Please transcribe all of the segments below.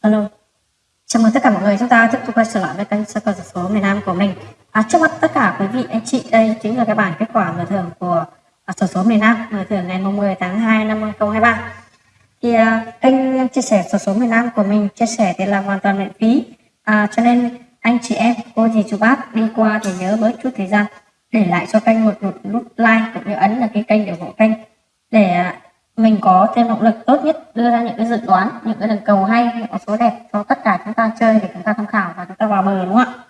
Alo. Chào mừng tất cả mọi người chúng ta tiếp tục quay trở lại với kênh sơ cầu số miền Nam của mình. À, trước mắt tất cả quý vị anh chị đây chính là cái bản kết quả mở thưởng của à, sổ số miền Nam mở thưởng ngày 10 tháng 2 năm 2023. Thì à, kênh chia sẻ sổ số miền Nam của mình chia sẻ thì là hoàn toàn miễn phí. À, cho nên anh chị em, cô dì chú bác đi qua thì nhớ bớt chút thời gian để lại cho kênh một, nút like cũng như ấn là cái kênh để ủng hộ kênh để à, mình có thêm động lực tốt nhất đưa ra những cái dự đoán những cái đường cầu hay những con số đẹp cho tất cả chúng ta chơi để chúng ta tham khảo và chúng ta vào bờ đúng không ạ?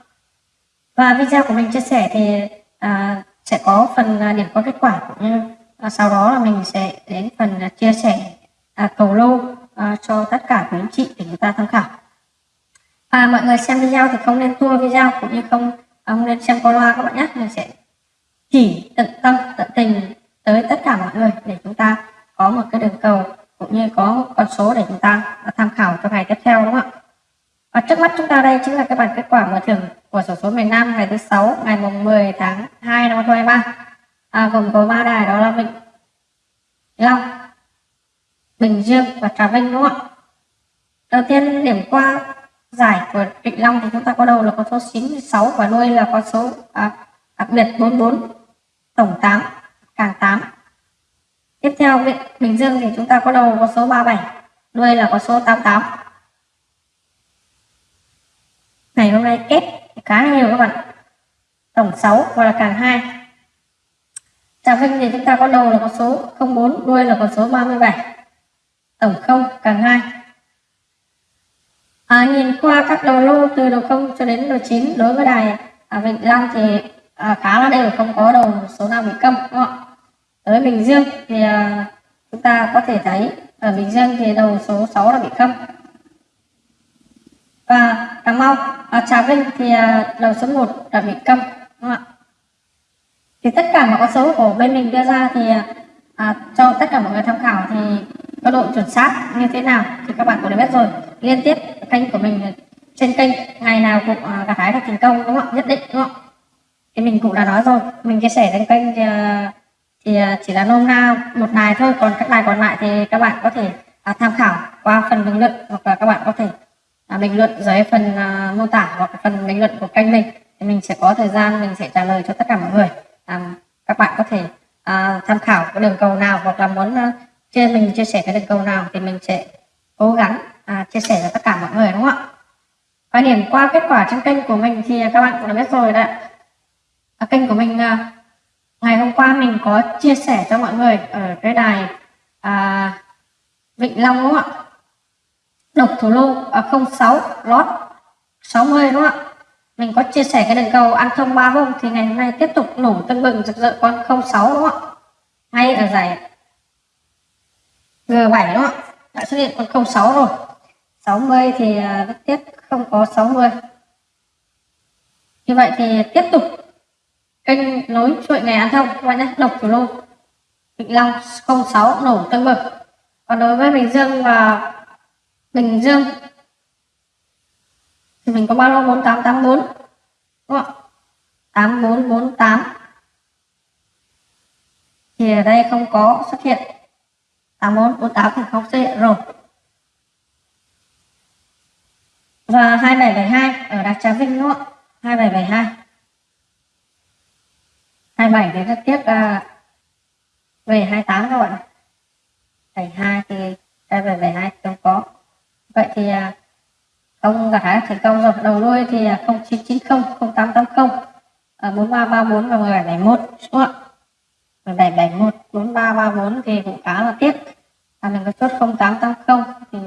Và video của mình chia sẻ thì à, sẽ có phần à, điểm qua kết quả cũng như à, sau đó là mình sẽ đến phần à, chia sẻ à, cầu lô à, cho tất cả quý anh chị để chúng ta tham khảo. Và mọi người xem video thì không nên tua video cũng như không à, không nên xem qua loa các bạn nhé. Mình sẽ chỉ tận tâm tận tình tới tất cả mọi người để chúng ta có một cái đường cầu cũng như có con số để chúng ta tham khảo cho ngày tiếp theo đúng không ạ? Và trước mắt chúng ta đây chính là cái bản kết quả mở thưởng của sổ số miền Nam ngày thứ sáu ngày mùng 10 tháng 2 năm 2023 à, gồm có ba đài đó là bình Long Bình Dương và Trà Vinh đúng không ạ? Đầu tiên điểm qua giải của Vịnh Long thì chúng ta có đầu là con số 96 và đuôi là con số à, đặc biệt 44 tổng 8 càng 8 Tiếp theo Bình Dương thì chúng ta có đầu có số 37, đuôi là có số 88. Ngày hôm nay kết khá nhiều các bạn. Tổng 6 và là càng 2. Trà Vinh thì chúng ta có đầu là có số 04, đuôi là có số 37. Tổng 0 càng 2. À, nhìn qua các đầu lô từ đầu 0 cho đến đầu 9 đối với đài à, Vịnh Long thì à, khá là đều không có đầu số nào bị câm đúng không ạ? Ở Bình Dương thì à, chúng ta có thể thấy ở Bình Dương thì đầu số 6 là bị không Và Cà Mau, à, Trà Vinh thì à, đầu số 1 là bị câm. Đúng không ạ? Thì tất cả mọi con số của bên mình đưa ra thì à, à, cho tất cả mọi người tham khảo thì có độ chuẩn xác như thế nào thì các bạn cũng đã biết rồi. Liên tiếp kênh của mình trên kênh ngày nào cũng à, gặt hái được thành công đúng không ạ? Nhất định đúng không ạ? Thì mình cũng đã nói rồi, mình chia sẻ trên kênh thì, thì ờ, chỉ là nôm na một đài thôi còn các đài còn lại thì các bạn có thể à, tham khảo qua phần bình luận hoặc là các bạn có thể à, bình luận dưới phần à, mô tả hoặc phần bình luận của kênh mình. Thì mình sẽ có thời gian mình sẽ trả lời cho tất cả mọi người. À, các bạn có thể à, tham khảo cái đường cầu nào hoặc là muốn uh, chia mình chia sẻ cái đường cầu nào thì mình sẽ cố gắng à, chia sẻ cho tất cả mọi người đúng không ạ? Và điểm qua kết quả trên kênh của mình thì các bạn cũng đã biết rồi đấy à, kênh của mình à, ngày hôm qua mình có chia sẻ cho mọi người ở cái đài à, Vịnh Long đúng không ạ? Độc thủ lô à, 06 lót 60 đúng không ạ? Mình có chia sẻ cái đường cầu ăn thông ba hôm thì ngày hôm nay tiếp tục nổ tưng bừng rực rỡ con 06 đúng không ạ? Ngay ở giải G7 đúng không ạ? Đã xuất hiện con 06 rồi. 60 thì à, rất tiếc không có 60 như vậy thì tiếp tục kênh nối chuỗi ngày ăn thông, các bạn nhé. Độc thủ lô Vĩnh Long 06 nổ tương bừng. Còn đối với Bình Dương và Bình Dương, thì mình có ba lô 4884 đúng không 8448 thì ở đây không có xuất hiện. 8448 thì không xuất hiện rồi. Và 2772 ở Đạc Trà Vinh, đúng không ạ? 2772 27 thì các tiếp uh, về 28 các bạn 72 thì đây về 72 không có. Vậy thì à, uh, không gặt hái thành công rồi đầu đuôi thì uh, 0990 0880 uh, 4334 và 1771 đúng không ạ? 1771 4334 thì cũng khá là tiếc. À, mình có chốt 0880 thì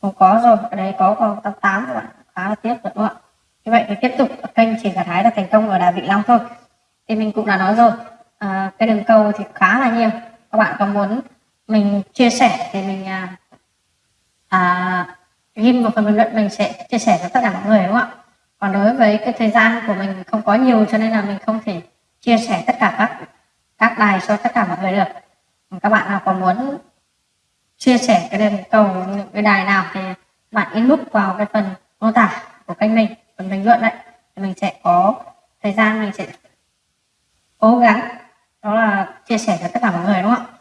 không có rồi ở đây có còn 88 các bạn khá là tiếc rồi đúng không ạ? Như vậy thì tiếp tục kênh chỉ gặt thái là thành công ở đà vĩnh long thôi thì mình cũng đã nói rồi. À, cái đường cầu thì khá là nhiều. Các bạn có muốn mình chia sẻ thì mình à, à, ghim vào phần bình luận mình sẽ chia sẻ cho tất cả mọi người đúng không ạ? Còn đối với cái thời gian của mình không có nhiều cho nên là mình không thể chia sẻ tất cả các các đài cho tất cả mọi người được. Các bạn nào còn muốn chia sẻ cái đường cầu những cái đài nào thì bạn inbox vào cái phần mô tả của kênh mình phần bình luận đấy thì mình sẽ có thời gian mình sẽ cố gắng. Đó là chia sẻ cho tất cả mọi người đúng không ạ?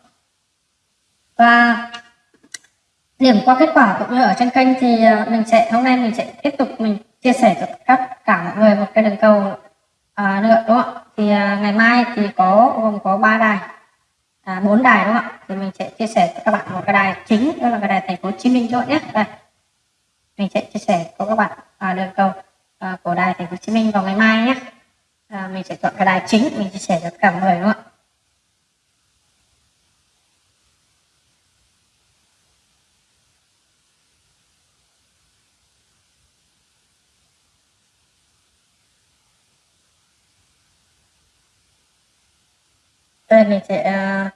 Và điểm qua kết quả cũng như ở trên kênh thì ờ, mình sẽ hôm nay mình sẽ tiếp tục mình chia sẻ cho các cả mọi người một cái đường cầu à, nữa đúng không ạ? Thì à, ngày mai thì có gồm có ba đài. À, bốn đài đúng không ạ? Thì mình sẽ chia sẻ cho các bạn một cái đài chính đó là cái đài thành phố Hồ Chí Minh chọn nhé. Đây. Mình sẽ chia sẻ cho các bạn à, đường cầu à, của đài thành phố Hồ Chí Minh vào ngày mai nhé à, mình sẽ chọn cái đài chính mình chia sẻ cho cả mọi người đúng không ạ? Đây mình sẽ à,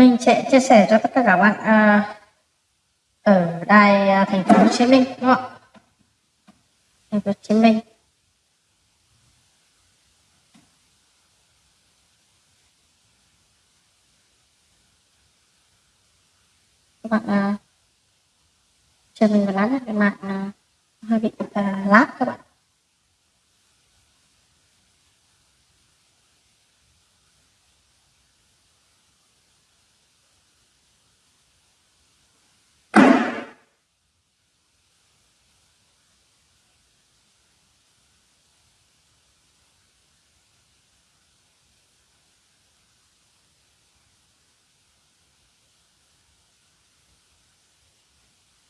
mình sẽ chia sẻ cho tất cả các bạn à, ở đài à, thành phố Hồ Chí Minh đúng không ạ? Thành phố Hồ Chí Minh. Các bạn à, chờ mình một lát nhé cái mạng à, hơi bị à, lát các bạn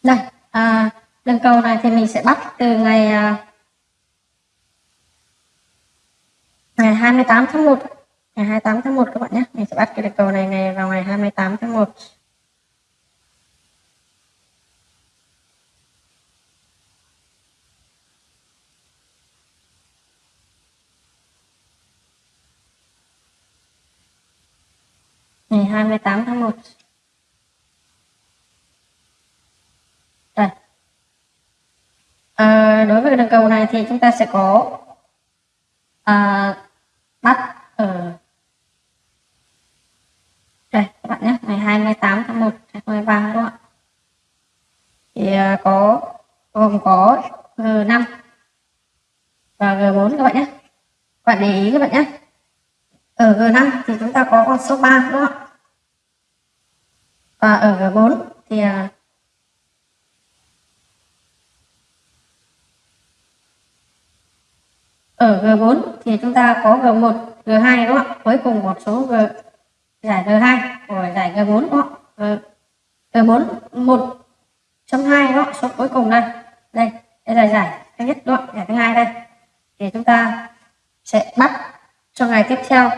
đây à, đường cầu này thì mình sẽ bắt từ ngày à, ngày 28 tháng 1 ngày 28 tháng 1 các bạn nhé. Mình sẽ bắt cái đường cầu này ngày vào ngày 28 tháng 1 ngày 28 tháng 1 Đây. À, đối với đường cầu này thì chúng ta sẽ có à, bắt ở đây các bạn nhé ngày 28 tháng 1 2023 đúng không ạ? Thì à, có gồm có ờ, G5 và G4 các bạn nhé. Các bạn để ý các bạn nhé. Ở G5 thì chúng ta có con số 3 đúng không ạ? Và ở G4 thì à, ở G4 thì chúng ta có G1, G2 đúng không ạ? Cuối cùng một số G giải G2 của giải G4 đúng không ạ? G4 1 trong 2 đó, số cuối cùng đây. Đây, đây là giải thứ nhất đúng không? Giải thứ hai đây. Thì chúng ta sẽ bắt cho ngày tiếp theo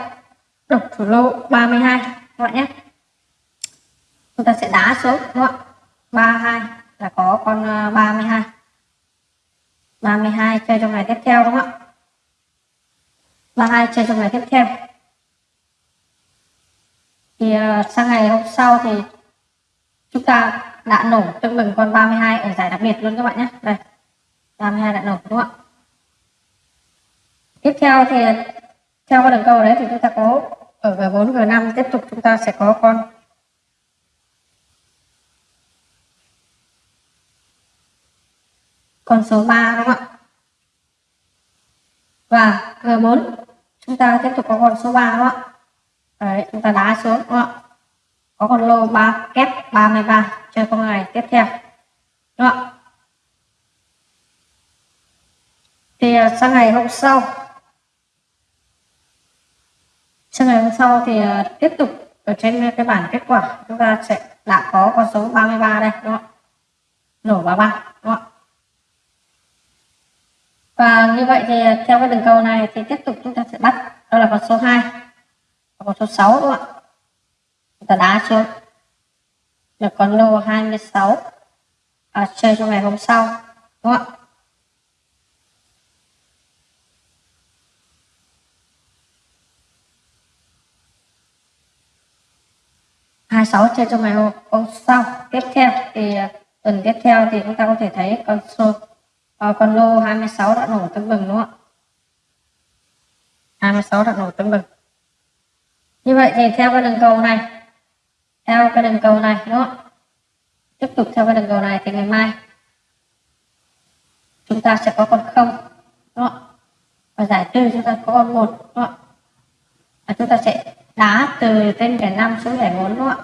độc thủ lô 32 các bạn nhé. Chúng ta sẽ đá xuống đúng không ạ? 32 là có con ờ, 32. 32 chơi trong ngày tiếp theo đúng không ạ? Và hai chơi trong ngày tiếp theo. Thì uh, sang ngày hôm sau thì chúng ta đã nổ tương bừng con 32 ở giải đặc biệt luôn các bạn nhé. Đây 32 đã nổ đúng không ạ? Tiếp theo thì theo cái đường cầu đấy thì chúng ta có ở G4 G5 tiếp tục chúng ta sẽ có con con số 3 đúng không ạ? Và G4 chúng ta tiếp tục có con số 3 đúng không ạ? Đấy, chúng ta đá xuống đúng không ạ? Có con lô 3 kép 33 cho con này tiếp theo. Đúng không ạ? Thì à, sang ngày hôm sau. Sang ngày hôm sau thì à, tiếp tục ở trên cái bản kết quả. Chúng ta sẽ đã có con số 33 đây, đúng không ạ? Nổ 33 và như vậy thì à, theo cái đường cầu này thì tiếp tục chúng ta sẽ bắt đó là con số 2 và con số 6 đúng không ạ? Chúng ta đá xuống được con lô 26 à, chơi trong ngày hôm sau đúng không ạ? Hai sáu chơi trong ngày hôm sau. Tiếp theo thì à, tuần tiếp theo thì chúng ta có thể thấy con số à, con lô 26 đã nổ tấm bừng đúng không ạ? 26 đã nổ tấm bừng như vậy thì theo cái đường cầu này theo cái đường cầu này đúng không tiếp tục theo cái đường cầu này thì ngày mai chúng ta sẽ có con không đúng không và giải trừ chúng ta có con một đúng không và chúng ta sẽ đá từ tên kẻ năm xuống kẻ 4 đúng không ạ?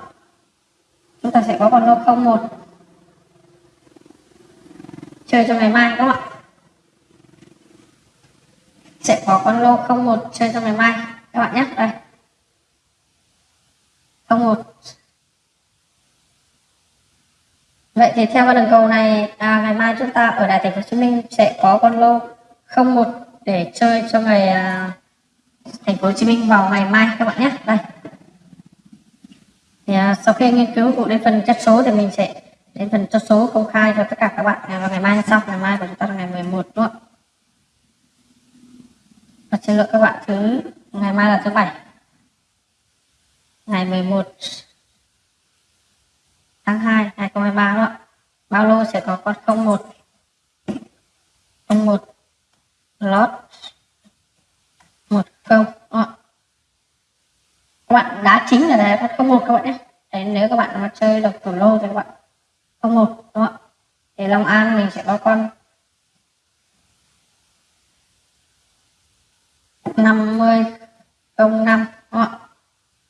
Chúng ta sẽ có con lô không một chơi cho ngày mai các bạn sẽ có con lô không một chơi cho ngày mai. Các bạn nhé đây. Không một. Vậy thì theo con đường cầu này à, ngày mai chúng ta ở đại thành phố Hồ Chí Minh sẽ có con lô không một để chơi cho ngày à, thành phố Hồ Chí Minh vào ngày mai các bạn nhé. Đây. Thì à, sau khi nghiên cứu cụ đến phần chất số thì mình sẽ đến phần chất số công khai cho tất cả các bạn vào ngày mai sau ngày mai của chúng ta là ngày 11 đúng không và xin lỗi các bạn thứ ngày mai là thứ bảy. Ngày 11 tháng 2 2023 đó bao lô sẽ có con 01 01 lót 10 đó. các bạn đá chính là đây con 01 các bạn nhé. Đấy, nếu các bạn mà chơi được thủ lô thì các bạn 01 đúng không ạ? Thì Long An mình sẽ có con 50 05 đúng không? ạ?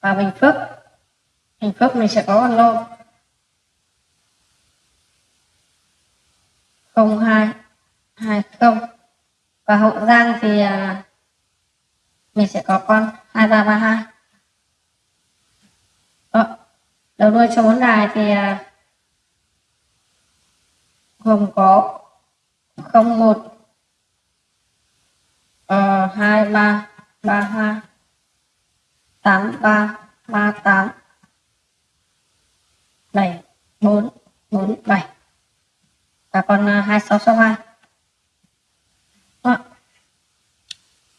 Và Bình Phước. Bình Phước mình sẽ có con lô. 0220 và Hậu Giang thì à, mình sẽ có con 2332 Đó. đầu đuôi cho bốn đài thì à, gồm có 01 uh, 23 32 83 38 7 4 4 7 và con 2662 Đó.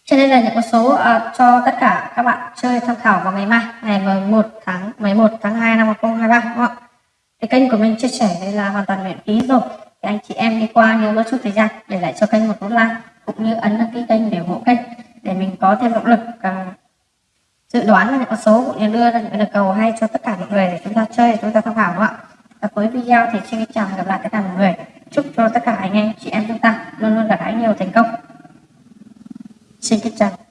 Trên đây là những con số uh, cho tất cả các bạn chơi tham khảo vào ngày mai ngày 11 tháng 11 tháng 2 năm 2023 đúng không ạ? Cái kênh của mình chia sẻ đây là hoàn toàn miễn phí rồi anh chị em đi qua nếu có chút thời gian để lại cho kênh một nút like cũng như ấn đăng ký kênh để ủng hộ kênh để mình có thêm động lực à, dự đoán là những con số cũng như đưa ra những lời cầu hay cho tất cả mọi người để chúng ta chơi chúng ta tham khảo đúng ạ? Và cuối video thì xin chào và gặp lại tất cả mọi người. Chúc cho tất cả anh em chị em chúng ta luôn luôn đạt hãy nhiều thành công. Xin kính chào.